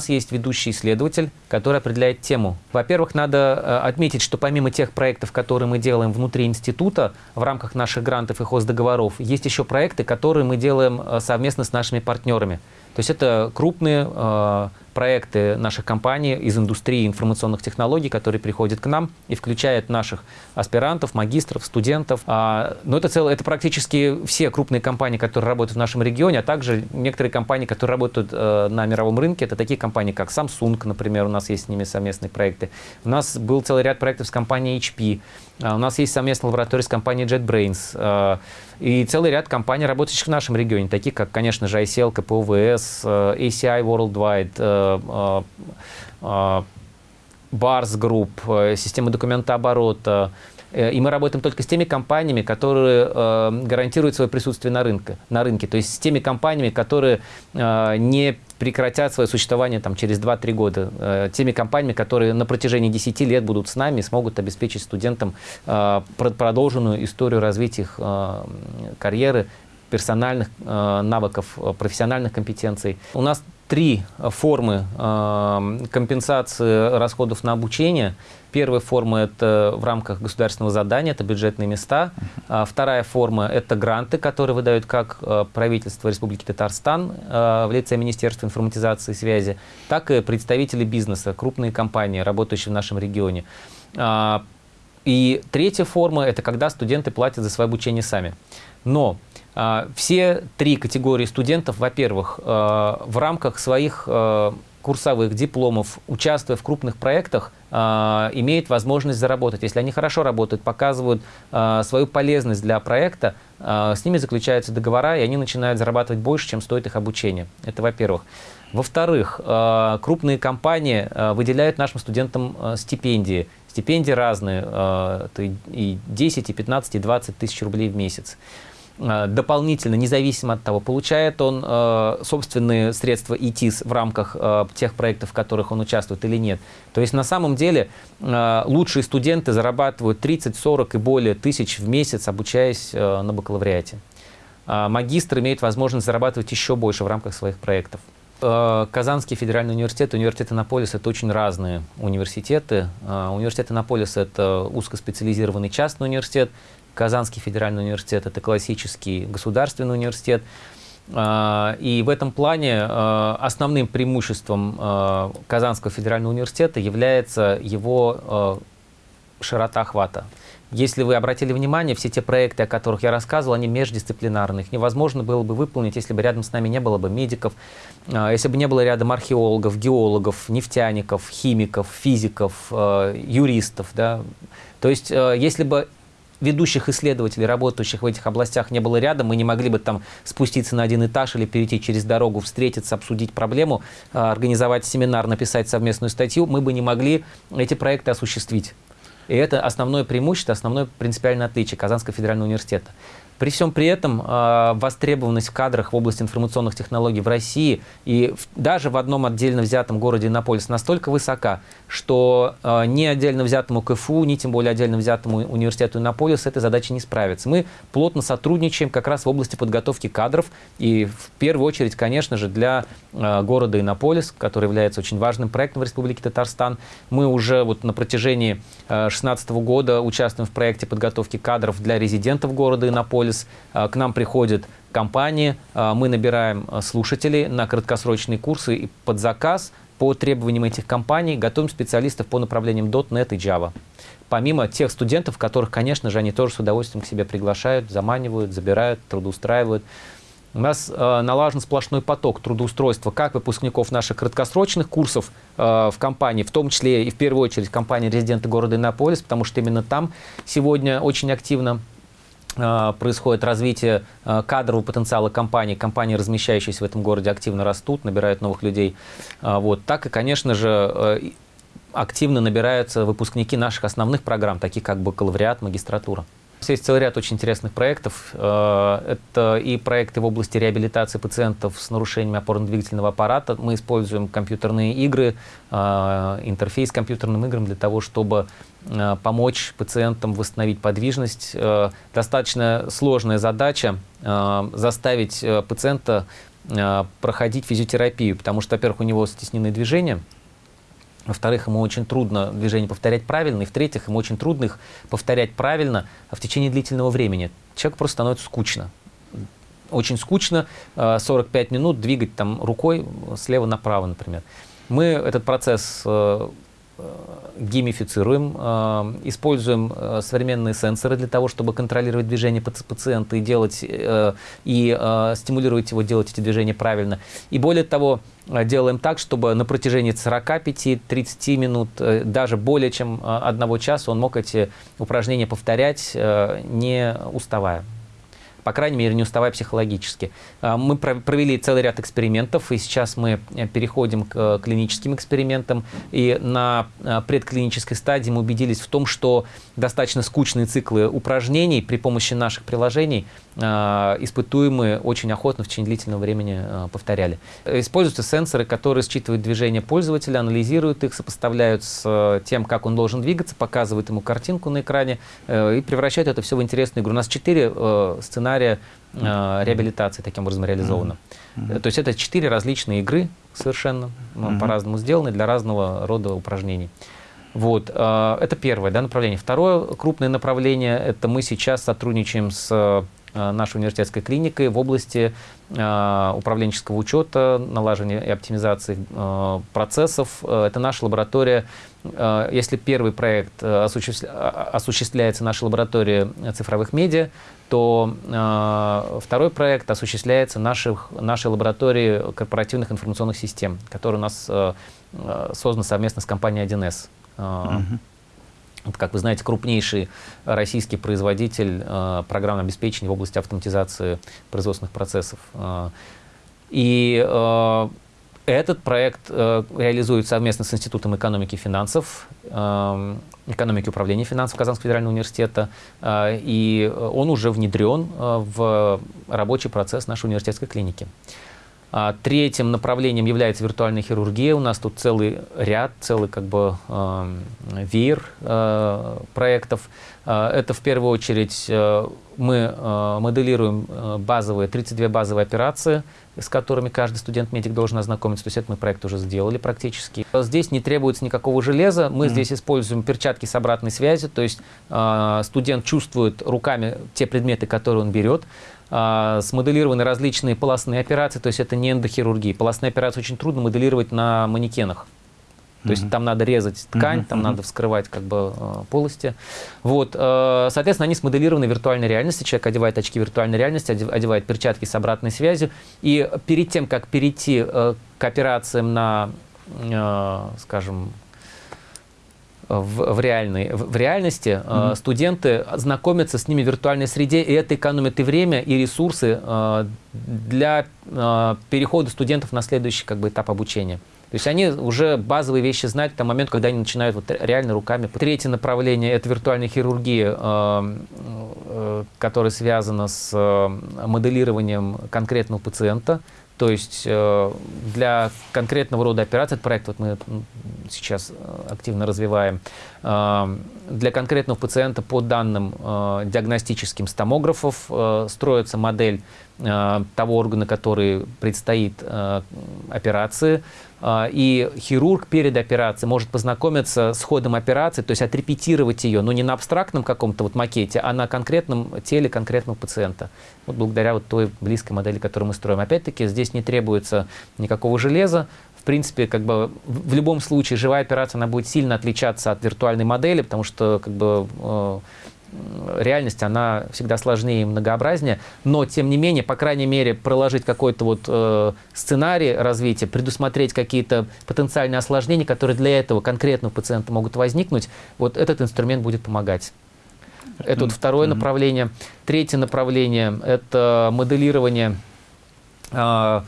нас есть ведущий исследователь, который определяет тему. Во-первых, надо отметить, что помимо тех проектов, которые мы делаем внутри института в рамках наших грантов и хоздоговоров, есть еще проекты, которые мы делаем совместно с нашими партнерами. То есть это крупные э, проекты наших компаний из индустрии информационных технологий, которые приходят к нам и включают наших аспирантов, магистров, студентов. А, но это, целое, это практически все крупные компании, которые работают в нашем регионе, а также некоторые компании, которые работают э, на мировом рынке. Это такие компании, как Samsung, например, у нас есть с ними совместные проекты. У нас был целый ряд проектов с компанией HP. А, у нас есть совместная лаборатория с компанией JetBrains. А, и целый ряд компаний, работающих в нашем регионе, такие как, конечно же, ICL, КПУВС, э, ACI Worldwide, Bars Group, система документооборота, Э, и мы работаем только с теми компаниями, которые гарантируют свое присутствие на рынке, на рынке. То есть с теми компаниями, которые не прекратят свое существование там, через 2-3 года. Э, теми компаниями, которые на протяжении 10 лет будут с нами, смогут обеспечить студентам э, продолженную историю развития их э, карьеры, персональных э, навыков, э, профессиональных компетенций. У нас три формы э, компенсации расходов на обучение. Первая форма – это в рамках государственного задания, это бюджетные места. А вторая форма – это гранты, которые выдают как правительство Республики Татарстан в лице Министерства информатизации и связи, так и представители бизнеса, крупные компании, работающие в нашем регионе. А, и третья форма – это когда студенты платят за свое обучение сами. Но все три категории студентов, во-первых, а, в рамках своих а, курсовых дипломов, участвуя в крупных проектах, имеют возможность заработать. Если они хорошо работают, показывают свою полезность для проекта, с ними заключаются договора, и они начинают зарабатывать больше, чем стоит их обучение. Это во-первых. Во-вторых, крупные компании выделяют нашим студентам стипендии. Стипендии разные, и 10, и 15, и 20 тысяч рублей в месяц. Э, дополнительно, независимо от того, получает он э, собственные средства ИТИС в рамках э, тех проектов, в которых он участвует или нет. То есть на самом деле лучшие студенты зарабатывают 30, 40 и более тысяч в месяц, обучаясь на бакалавриате. Э, магистр имеет возможность зарабатывать еще больше в рамках своих проектов. Э, Казанский федеральный университет, университет Иннополис – это очень разные университеты. Э, университет Иннополис – это узкоспециализированный частный университет, Казанский федеральный университет – это классический государственный университет. А, и в этом плане основным преимуществом Казанского федерального университета является его широта охвата. Если вы обратили внимание, все те проекты, о которых я рассказывал, они междисциплинарные. Их невозможно было бы выполнить, если бы рядом с нами не было бы медиков, если бы не было рядом археологов, геологов, нефтяников, химиков, физиков, юристов. Да? То есть, если бы ведущих исследователей, работающих в этих областях, не было рядом, мы не могли бы там спуститься на один этаж или перейти через дорогу, встретиться, обсудить проблему, а, организовать семинар, написать совместную статью, мы бы не могли эти проекты осуществить. И это основное преимущество, основное принципиальное отличие Казанского федерального университета. При всем при этом э, востребованность в кадрах в области информационных технологий в России и в, даже в одном отдельно взятом городе Иннополис настолько высока, что э, ни отдельно взятому КФУ, ни тем более отдельно взятому университету Иннополис с этой задачей не справится. Мы плотно сотрудничаем как раз в области подготовки кадров и в первую очередь, конечно же, для э, города Иннополис, который является очень важным проектом в Республике Татарстан. Мы уже вот на протяжении 2016 э, года участвуем в проекте подготовки кадров для резидентов города Иннополис анализ. А, к нам приходят компании, а, мы набираем а, слушателей на краткосрочные курсы и под заказ по требованиям этих компаний готовим специалистов по направлениям .NET и Java. Помимо тех студентов, которых, конечно же, они тоже с удовольствием к себе приглашают, заманивают, забирают, трудоустраивают. У нас э, налажен сплошной поток трудоустройства как выпускников наших краткосрочных курсов э, в компании, в том числе и в первую очередь компании резиденты города Иннополис, потому что именно там сегодня очень активно Э, происходит развитие э, кадрового потенциала компаний. Компании, размещающиеся в этом городе, активно растут, набирают новых людей. Э, вот. Так и, конечно же, активно набираются выпускники наших основных программ, таких как бакалавриат, магистратура. Есть целый ряд очень интересных проектов. Это и проекты в области реабилитации пациентов с нарушениями опорно-двигательного аппарата. Мы используем компьютерные игры, интерфейс к компьютерным играм для того, чтобы Э, помочь пациентам восстановить подвижность. Э, достаточно сложная задача э, заставить пациента проходить физиотерапию, потому что, во-первых, у него стесненные движения, во-вторых, ему очень трудно движение повторять правильно. И в-третьих, ему очень трудно их повторять правильно в течение длительного времени. Человеку просто становится скучно. Очень скучно 45 минут двигать там рукой слева направо, например. Мы этот процесс геймифицируем, э, используем э, современные сенсоры для того, чтобы контролировать движение пациента и делать э, и стимулировать его делать эти движения правильно. И более того, делаем так, чтобы на протяжении 45-30 минут, даже более чем одного часа, он мог эти упражнения повторять, не уставая по крайней мере, не уставая психологически. А, мы провели целый ряд экспериментов, и сейчас мы э, переходим к э, клиническим экспериментам. И на э, предклинической стадии мы убедились в том, что достаточно скучные циклы упражнений при помощи наших приложений испытуемые очень охотно в течение длительного времени повторяли. Используются сенсоры, которые считывают движение пользователя, анализируют их, сопоставляют с тем, как он должен двигаться, показывают ему картинку на экране и превращают это все в интересную игру. У нас четыре сценария сценария э, реабилитации таким образом реализовано. Mm -hmm. То есть это четыре различные игры совершенно mm -hmm. по-разному сделаны для разного рода упражнений. Вот, э, это первое да, направление. Второе крупное направление – это мы сейчас сотрудничаем с э, нашей университетской клиникой в области э, управленческого учета, налаживания и оптимизации э, процессов. Э, это наша лаборатория если первый проект э, осуществляется нашей лаборатории цифровых медиа, то э, второй проект осуществляется наших, нашей лаборатории корпоративных информационных систем, которая у нас создана совместно с компанией 1С. Uh Это, как вы знаете, крупнейший российский производитель э, программного обеспечения в области автоматизации производственных процессов. и этот проект э, реализует совместно с Институтом экономики и финансов, э, экономики управления финансов Казанского федерального университета, э, и он уже внедрен э, в рабочий процесс нашей университетской клиники. А, третьим направлением является виртуальная хирургия. У нас тут целый ряд, целый как бы э, веер э, проектов. Это в первую очередь мы э, моделируем базовые, 32 базовые операции, с которыми каждый студент-медик должен ознакомиться. То есть это мы проект уже сделали практически. Здесь не требуется никакого железа. Мы mm -hmm. здесь используем перчатки с обратной связью. То есть э, студент чувствует руками те предметы, которые он берет. Э, смоделированы различные полостные операции. То есть это не эндохирургия. Полостные операции очень трудно моделировать на манекенах. То есть там надо резать ткань, там надо вскрывать как бы э, полости. Вот, э, соответственно, они смоделированы в виртуальной реальности. Человек одевает очки виртуальной реальности, одевает перчатки с обратной связью. И перед тем, как перейти э, к операциям на, скажем, в, в, реальной, в, в реальности mm -hmm. студенты знакомятся с ними в виртуальной среде, и это экономит и время, и ресурсы для перехода студентов на следующий как бы, этап обучения. То есть они уже базовые вещи знают к тому моменту, когда они начинают вот реально руками. Третье направление – это виртуальная хирургия, э, э, которая связана с э, моделированием конкретного пациента. То есть для конкретного рода операций, этот проект вот мы сейчас активно развиваем, для конкретного пациента по данным диагностическим с томографов строится модель того органа, который предстоит операции, и хирург перед операцией может познакомиться с ходом операции, то есть отрепетировать ее, но не на абстрактном каком-то вот макете, а на конкретном теле конкретного пациента. Вот благодаря вот той близкой модели, которую мы строим. Опять-таки, здесь не требуется никакого железа. В принципе, как бы в любом случае живая операция, она будет сильно отличаться от виртуальной модели, потому что как бы э, реальность, она всегда сложнее и многообразнее, но, тем не менее, по крайней мере, проложить какой-то вот э, сценарий развития, предусмотреть какие-то потенциальные осложнения, которые для этого конкретного пациента могут возникнуть, вот этот инструмент будет помогать. Это вот второе mm -hmm. направление. Третье направление – это моделирование э,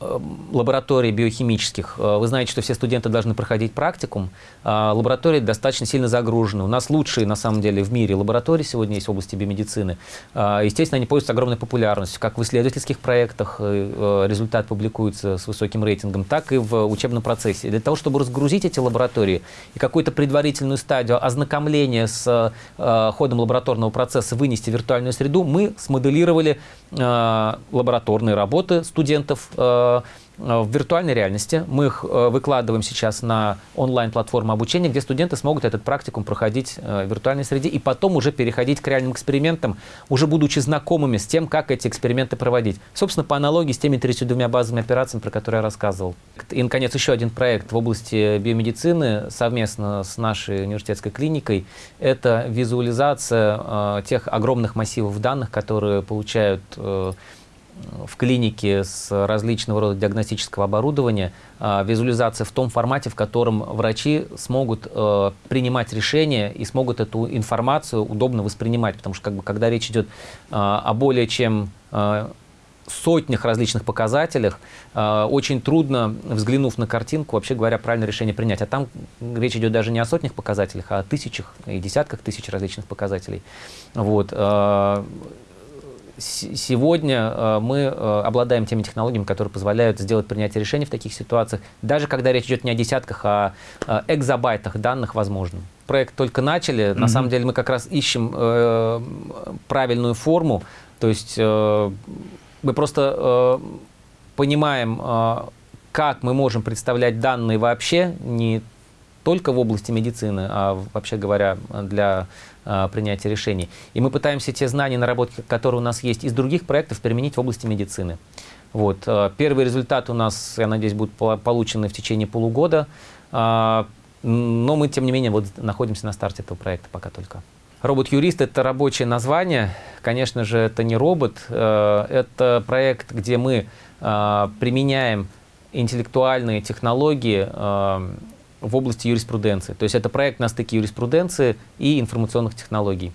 лабораторий биохимических. Э, вы знаете, что все студенты должны проходить практикум. А лаборатории достаточно сильно загружены. У нас лучшие, на самом деле, в мире лаборатории сегодня есть в области биомедицины. Естественно, они пользуются огромной популярностью. Как в исследовательских проектах э, э, результат публикуется с высоким рейтингом, так и в учебном процессе. Для того, чтобы разгрузить эти лаборатории и какую-то предварительную стадию ознакомления с ходом лабораторного процесса вынести в виртуальную среду, мы смоделировали лабораторные работы студентов Э, в виртуальной реальности. Мы их э, выкладываем сейчас на онлайн-платформу обучения, где студенты смогут этот практикум проходить э, в виртуальной среде и потом уже переходить к реальным экспериментам, уже будучи знакомыми с тем, как эти эксперименты проводить. Собственно, по аналогии с теми 32 базовыми операциями, про которые я рассказывал. И, наконец, еще один проект в области биомедицины совместно с нашей университетской клиникой. Это визуализация тех огромных массивов данных, которые получают в клинике с различного рода диагностического оборудования, а, визуализация в том формате, в котором врачи смогут э, принимать решения и смогут эту информацию удобно воспринимать. Потому что как бы, когда речь идет а, о более чем а, сотнях различных показателях, очень трудно, взглянув на картинку, вообще говоря, правильное решение принять. А там речь идет даже не о сотнях показателях, а о тысячах и десятках тысяч различных показателей. Вот сегодня э, мы э, обладаем теми технологиями, которые позволяют сделать принятие решений в таких ситуациях, даже когда речь идет не о десятках, а о экзобайтах данных возможно. Проект только начали, mm -hmm. на самом деле мы как раз ищем э, правильную форму, то есть э, мы просто э, понимаем, э, как мы можем представлять данные вообще, не только в области медицины, а вообще говоря, для а, принятия решений. И мы пытаемся те знания, наработки, которые у нас есть из других проектов, применить в области медицины. Вот. А, первый результат у нас, я надеюсь, будет получены в течение полугода. А, но мы, тем не менее, вот находимся на старте этого проекта пока только. Робот-юрист – это рабочее название. Конечно же, это не робот. Это проект, где мы применяем интеллектуальные технологии в области юриспруденции. То есть это проект на стыке юриспруденции и информационных технологий.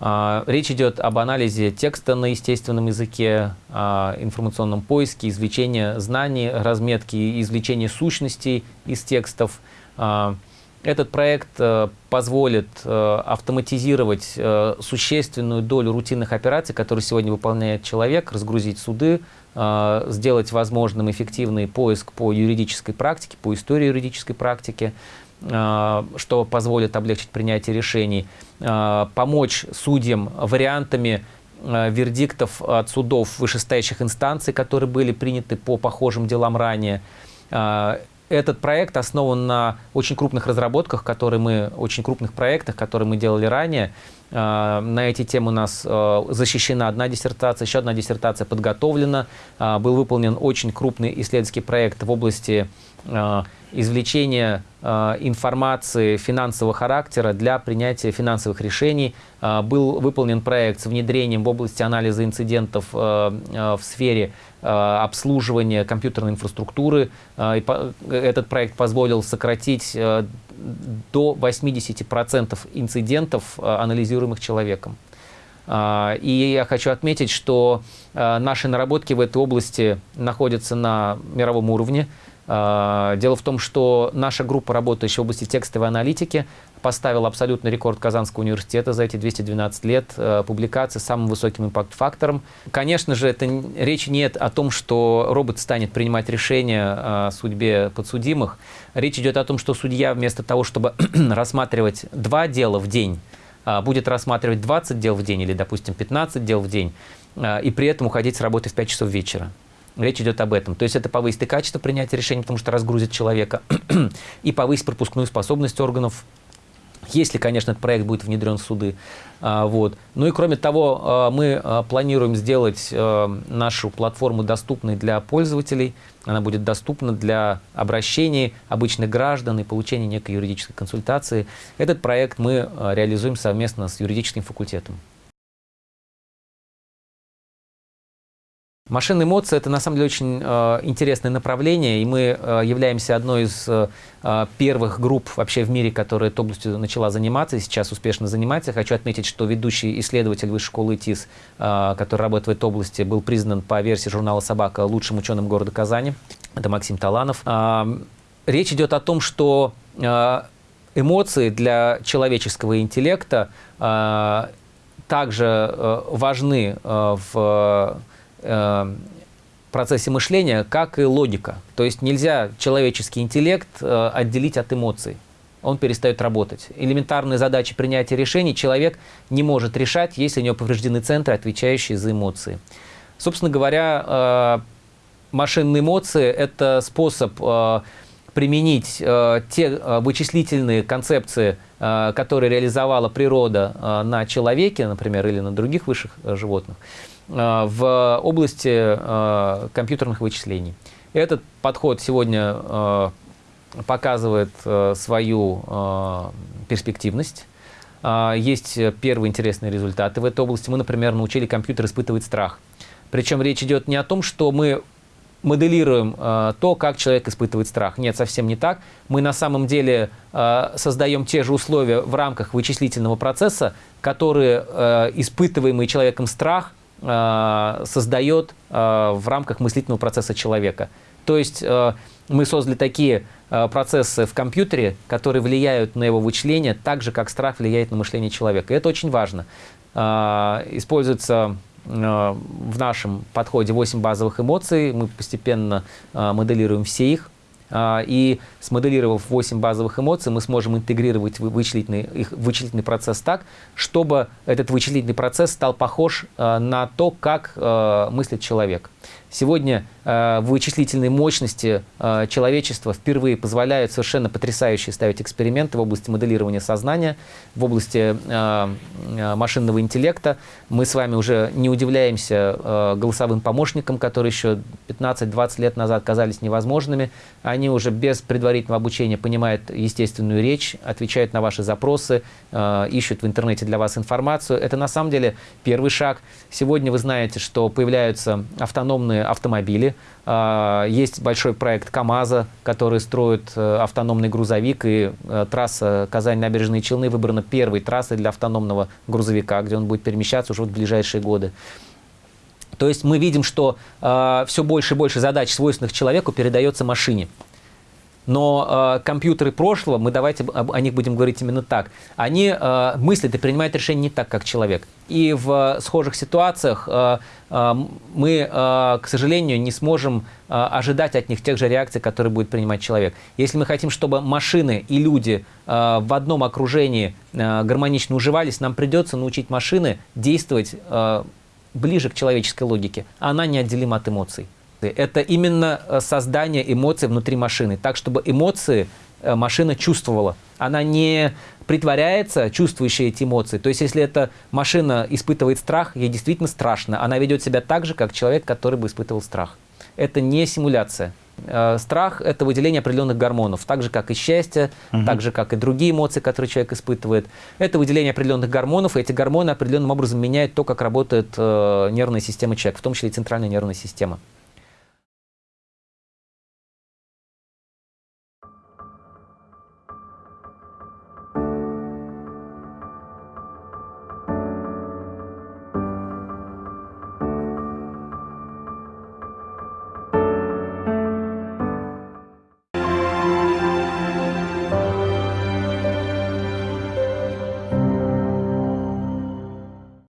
А, речь идет об анализе текста на естественном языке, информационном поиске, извлечении знаний, разметке, извлечении сущностей из текстов. А, этот проект э, позволит э, автоматизировать э, существенную долю рутинных операций, которые сегодня выполняет человек, разгрузить суды, сделать возможным эффективный поиск по юридической практике, по истории юридической практики, э, что позволит облегчить принятие решений, э, помочь судьям вариантами вердиктов от судов вышестоящих инстанций, которые были приняты по похожим делам ранее. Этот проект основан на очень крупных разработках, которые мы, очень крупных проектах, которые мы делали ранее. А, на эти темы у нас а, защищена одна диссертация, еще одна диссертация подготовлена. А, был выполнен очень крупный исследовательский проект в области извлечения информации финансового характера для принятия финансовых решений. Был выполнен проект с внедрением в области анализа инцидентов в сфере обслуживания компьютерной инфраструктуры. Этот проект позволил сократить до 80% инцидентов, э, анализируемых человеком. И я хочу отметить, что э, наши наработки в этой области находятся на мировом уровне. А, дело в том, что наша группа, работающая в области текстовой аналитики, поставила абсолютный рекорд Казанского университета за эти 212 лет э, публикации с самым высоким импакт-фактором. Конечно же, это речь нет о том, что робот станет принимать решения о судьбе подсудимых. Речь идет о том, что судья вместо того, чтобы рассматривать два дела в день, а, будет рассматривать 20 дел в день или, допустим, 15 дел в день, а, и при этом уходить с работы в 5 часов вечера. Речь идет об этом. То есть это повысит и качество принятия решений, потому что разгрузит человека, и повысит пропускную способность органов если, конечно, этот проект будет внедрен в суды. А, вот. Ну и кроме того, а, мы а, планируем сделать нашу платформу доступной для пользователей. Она будет доступна для обращений обычных граждан и получения некой юридической консультации. Этот проект мы реализуем совместно с юридическим факультетом. Машинные эмоции – это на самом деле очень э, интересное направление, и мы э, являемся одной из э, первых групп вообще в мире, которая этой областью начала заниматься и сейчас успешно занимается. Хочу отметить, что ведущий исследователь Высшей школы ИТИС, э, который работает в этой области, был признан по версии журнала «Собака» лучшим ученым города Казани. Это Максим Таланов. Э, речь идет о том, что э, эмоции для человеческого интеллекта э, также э, важны э, в э, процессе мышления, как и логика. То есть нельзя человеческий интеллект э, отделить от эмоций. он перестает работать. Элементарные задачи принятия решений человек не может решать, если у него повреждены центры, отвечающие за эмоции. Собственно говоря, э, машинные эмоции – это способ э, применить те вычислительные концепции, которые реализовала природа на человеке, например, или на других высших животных, в области компьютерных вычислений. Этот подход сегодня показывает свою перспективность. Есть первые интересные результаты в этой области. Мы, например, научили компьютер испытывать страх. Причем речь идет не о том, что мы моделируем э, то, как человек испытывает страх. Нет, совсем не так. Мы на самом деле э, создаем те же условия в рамках вычислительного процесса, которые э, испытываемый человеком страх э, создает э, в рамках мыслительного процесса человека. То есть э, мы создали такие э, процессы в компьютере, которые влияют на его вычисление так же, как страх влияет на мышление человека. И это очень важно. Э, используется Э, в нашем подходе 8 базовых эмоций, мы постепенно э, моделируем все их, э, и смоделировав 8 базовых эмоций, мы сможем интегрировать вычислительный, их вычислительный процесс так, чтобы этот вычислительный процесс стал похож на то, как мыслит человек. Сегодня э, вычислительные мощности э, человечества впервые позволяют совершенно потрясающие ставить эксперименты в области моделирования сознания, в области э, э машинного интеллекта. Мы с вами уже не удивляемся э, голосовым помощникам, которые еще 15-20 лет назад казались невозможными. Они уже без предварительного обучения понимают естественную речь, отвечают на ваши запросы, э, ищут в интернете для вас информацию. Это на самом деле первый шаг. Сегодня вы знаете, что появляются автономные автомобили. А, есть большой проект КАМАЗа, который строит э, автономный грузовик, и э, трасса Казань-Набережные Челны выбрана первой трассой для автономного грузовика, где он будет перемещаться уже в ближайшие годы. То есть мы видим, что э, все больше и больше задач, свойственных человеку, передается машине. Но э, компьютеры прошлого, мы давайте о, них будем говорить именно так, они э, мыслят и принимают решения не так, как человек. И в схожих ситуациях э, э, мы, э, к сожалению, не сможем э, ожидать от них тех же реакций, которые будет принимать человек. Если мы хотим, чтобы машины и люди э, в одном окружении э, гармонично уживались, нам придется научить машины действовать э, ближе к человеческой логике. Она неотделима от эмоций эмоции. Это именно э, создание эмоций внутри машины, так, чтобы эмоции э, машина чувствовала. Она не притворяется, чувствующая эти эмоции. То есть, если эта машина испытывает страх, ей действительно страшно. Она ведет себя так же, как человек, который бы испытывал страх. Это не симуляция. Э, страх – это выделение определенных гормонов, так же, как и счастье, угу. так же, как и другие эмоции, которые человек испытывает. Это выделение определенных гормонов, и эти гормоны определенным образом меняют то, как работает нервная система человека, в том числе и центральная нервная система.